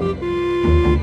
Música